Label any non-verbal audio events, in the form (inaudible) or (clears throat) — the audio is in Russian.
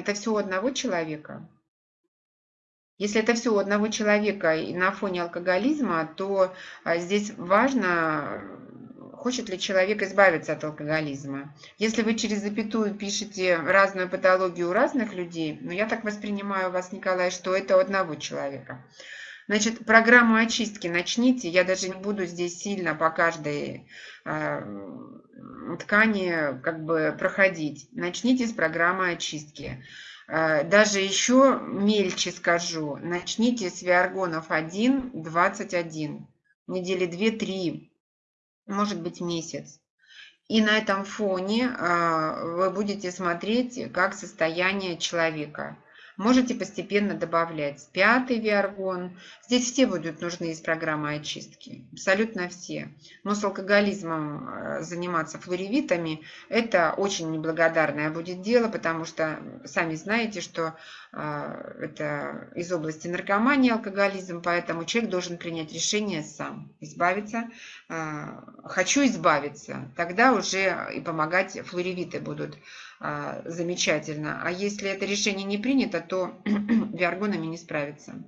Это все у одного человека. Если это все у одного человека и на фоне алкоголизма, то а, здесь важно, хочет ли человек избавиться от алкоголизма. Если вы через запятую пишете разную патологию у разных людей, ну я так воспринимаю вас, Николай, что это у одного человека. Значит, программу очистки начните. Я даже не буду здесь сильно по каждой э, ткани как бы проходить. Начните с программы очистки. Э, даже еще мельче скажу. Начните с Виаргонов 1, 21. Недели 2-3, может быть месяц. И на этом фоне э, вы будете смотреть, как состояние человека – Можете постепенно добавлять пятый виаргон. Здесь все будут нужны из программы очистки, абсолютно все. Но с алкоголизмом э, заниматься флоревитами – это очень неблагодарное будет дело, потому что сами знаете, что э, это из области наркомании алкоголизм, поэтому человек должен принять решение сам, избавиться. Э, хочу избавиться, тогда уже и помогать флоревиты будут замечательно. А если это решение не принято, то (clears throat) виаргонами не справится.